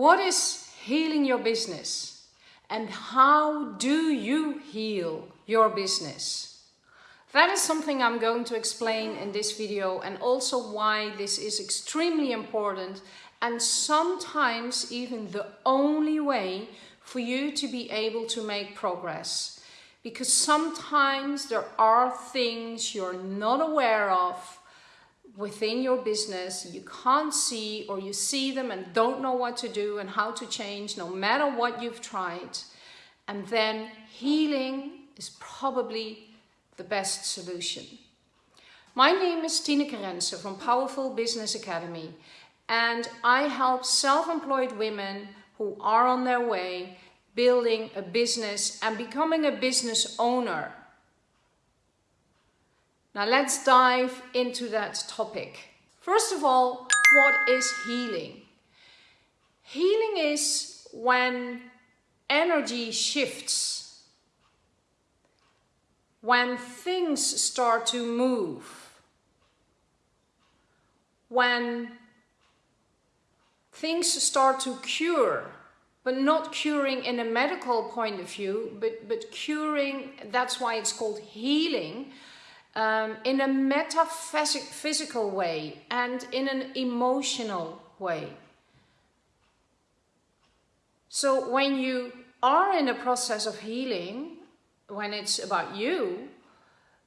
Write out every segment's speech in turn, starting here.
What is healing your business? And how do you heal your business? That is something I'm going to explain in this video and also why this is extremely important and sometimes even the only way for you to be able to make progress. Because sometimes there are things you're not aware of within your business you can't see or you see them and don't know what to do and how to change no matter what you've tried and then healing is probably the best solution. My name is Tineke Rensen from Powerful Business Academy and I help self-employed women who are on their way building a business and becoming a business owner now let's dive into that topic. First of all, what is healing? Healing is when energy shifts, when things start to move, when things start to cure, but not curing in a medical point of view, but, but curing, that's why it's called healing, um, in a metaphysical way and in an emotional way. So when you are in a process of healing, when it's about you,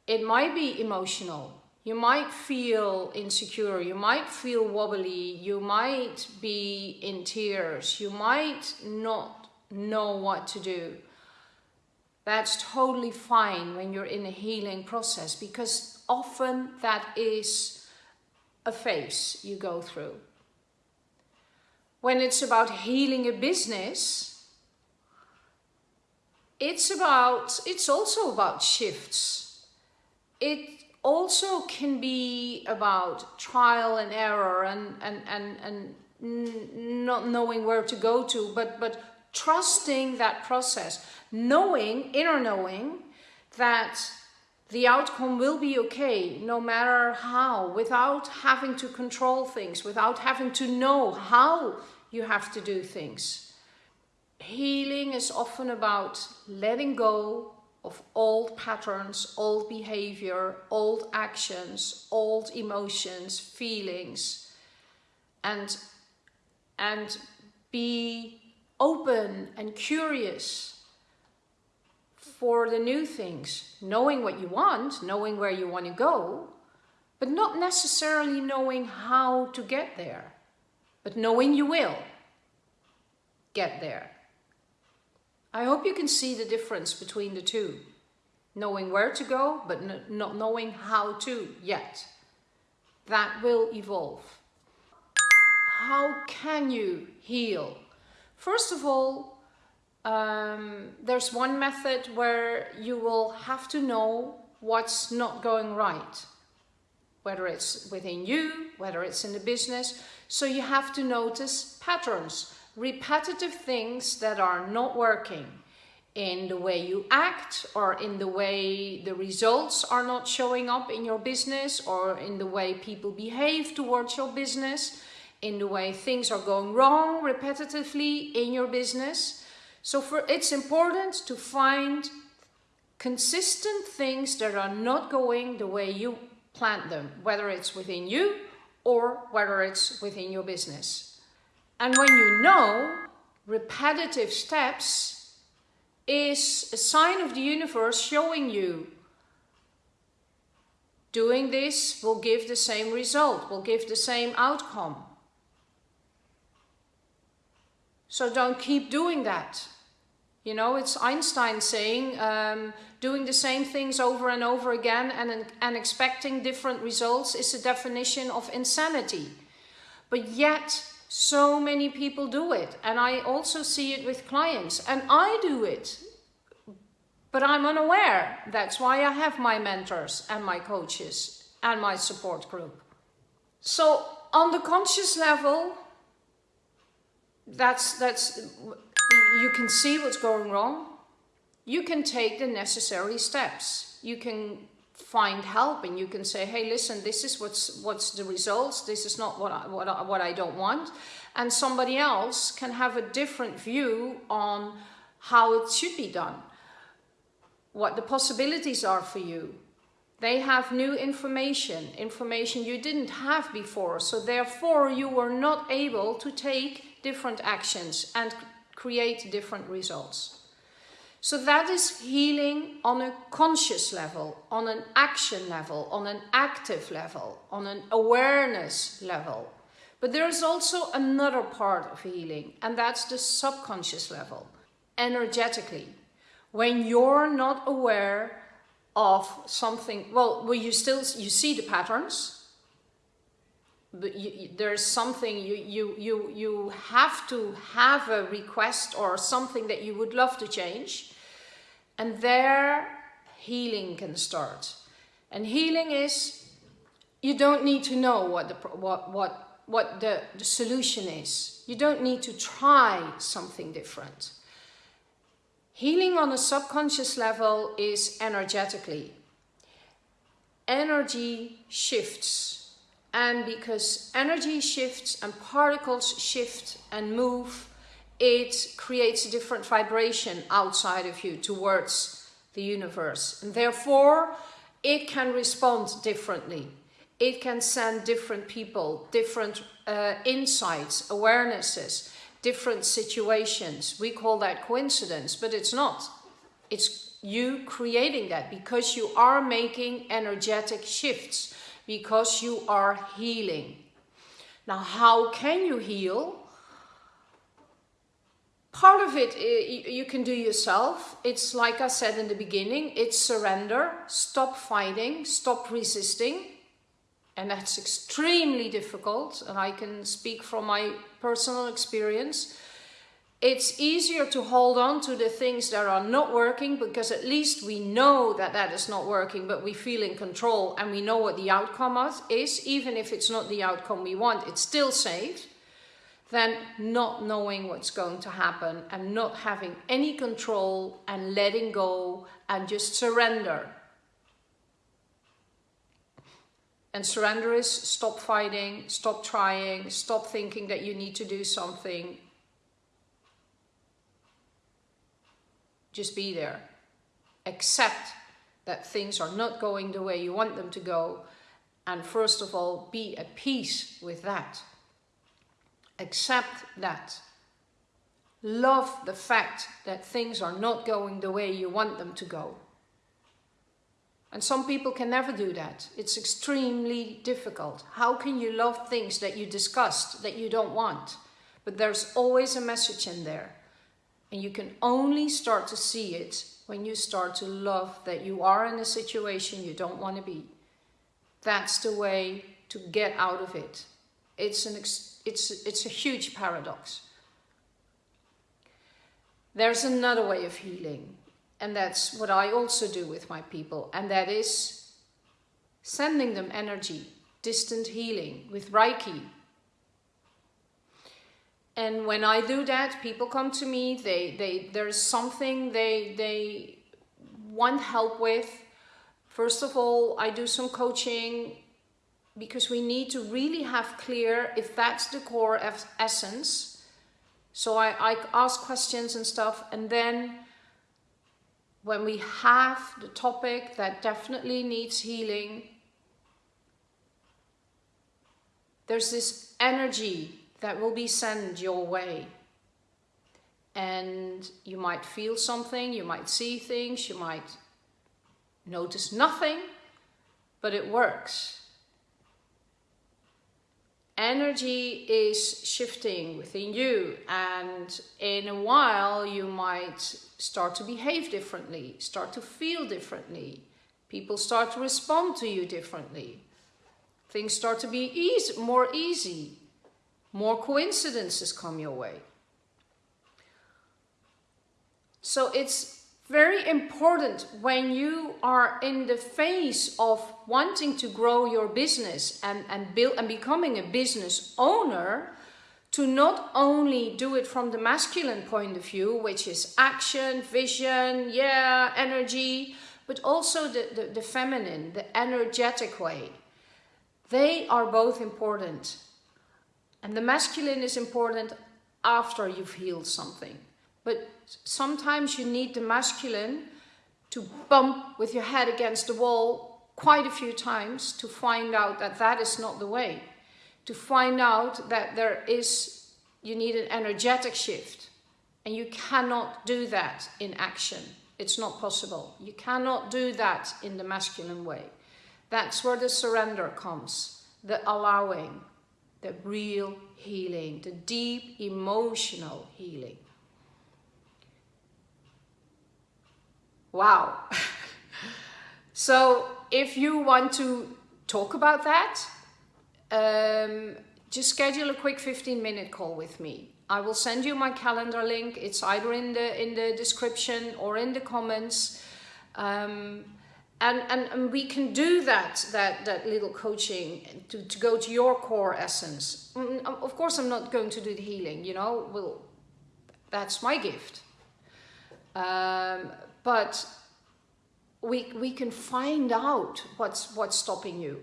it might be emotional. You might feel insecure, you might feel wobbly, you might be in tears, you might not know what to do. That's totally fine when you're in a healing process because often that is a phase you go through. When it's about healing a business, it's about, it's also about shifts. It also can be about trial and error and, and, and, and not knowing where to go to, but, but trusting that process, knowing, inner knowing, that the outcome will be okay no matter how, without having to control things, without having to know how you have to do things. Healing is often about letting go of old patterns, old behavior, old actions, old emotions, feelings, and, and be open and curious for the new things, knowing what you want, knowing where you want to go, but not necessarily knowing how to get there, but knowing you will get there. I hope you can see the difference between the two. Knowing where to go, but not knowing how to yet. That will evolve. How can you heal First of all, um, there's one method where you will have to know what's not going right, whether it's within you, whether it's in the business. So you have to notice patterns, repetitive things that are not working in the way you act or in the way the results are not showing up in your business or in the way people behave towards your business in the way things are going wrong repetitively in your business. So for it's important to find consistent things that are not going the way you planned them, whether it's within you or whether it's within your business. And when you know repetitive steps is a sign of the universe showing you doing this will give the same result, will give the same outcome. So don't keep doing that. You know, it's Einstein saying um, doing the same things over and over again and, and expecting different results is the definition of insanity. But yet, so many people do it. And I also see it with clients. And I do it. But I'm unaware. That's why I have my mentors and my coaches and my support group. So on the conscious level, that's, that's, you can see what's going wrong. You can take the necessary steps. You can find help and you can say, hey, listen, this is what's, what's the results. This is not what I, what I, what I don't want. and somebody else can have a different view on how it should be done, what the possibilities are for you. They have new information, information you didn't have before, so therefore you were not able to take different actions and create different results. So that is healing on a conscious level, on an action level, on an active level, on an awareness level. But there is also another part of healing, and that's the subconscious level, energetically. When you're not aware of something, well, well you still you see the patterns, but you, there's something you, you, you, you have to have a request or something that you would love to change. And there healing can start. And healing is, you don't need to know what the, what, what, what the, the solution is. You don't need to try something different. Healing on a subconscious level is energetically. Energy shifts and because energy shifts and particles shift and move, it creates a different vibration outside of you towards the universe. And therefore, it can respond differently. It can send different people, different uh, insights, awarenesses, different situations. We call that coincidence, but it's not. It's you creating that because you are making energetic shifts because you are healing. Now, how can you heal? Part of it eh, you can do yourself. It's like I said in the beginning, it's surrender, stop fighting, stop resisting. And that's extremely difficult. And I can speak from my personal experience it's easier to hold on to the things that are not working because at least we know that that is not working, but we feel in control and we know what the outcome is. Even if it's not the outcome we want, it's still safe. Than not knowing what's going to happen and not having any control and letting go and just surrender. And surrender is stop fighting, stop trying, stop thinking that you need to do something, Just be there. Accept that things are not going the way you want them to go. And first of all, be at peace with that. Accept that. Love the fact that things are not going the way you want them to go. And some people can never do that. It's extremely difficult. How can you love things that you disgust, that you don't want? But there's always a message in there. And you can only start to see it when you start to love that you are in a situation you don't want to be. That's the way to get out of it. It's, an it's, it's a huge paradox. There's another way of healing, and that's what I also do with my people, and that is sending them energy, distant healing with Reiki, and when I do that, people come to me, they, they, there's something they, they want help with. First of all, I do some coaching because we need to really have clear if that's the core of essence. So I, I ask questions and stuff and then when we have the topic that definitely needs healing, there's this energy that will be sent your way. And you might feel something, you might see things, you might notice nothing, but it works. Energy is shifting within you, and in a while, you might start to behave differently, start to feel differently. People start to respond to you differently. Things start to be easy, more easy more coincidences come your way. So it's very important when you are in the phase of wanting to grow your business and, and build and becoming a business owner to not only do it from the masculine point of view, which is action, vision, yeah, energy, but also the, the, the feminine, the energetic way. They are both important. And the masculine is important after you've healed something. But sometimes you need the masculine to bump with your head against the wall quite a few times to find out that that is not the way. To find out that there is, you need an energetic shift. And you cannot do that in action. It's not possible. You cannot do that in the masculine way. That's where the surrender comes, the allowing, the real healing, the deep emotional healing. Wow. so if you want to talk about that, um, just schedule a quick 15 minute call with me. I will send you my calendar link. It's either in the in the description or in the comments. Um, and, and, and we can do that, that, that little coaching to, to go to your core essence. Mm, of course, I'm not going to do the healing, you know, well, that's my gift. Um, but we, we can find out what's, what's stopping you.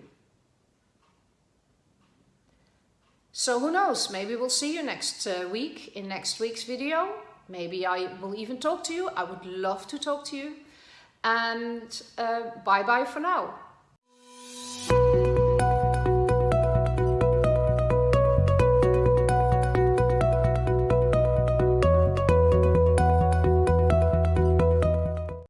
So who knows, maybe we'll see you next uh, week in next week's video. Maybe I will even talk to you. I would love to talk to you. And uh, bye bye for now.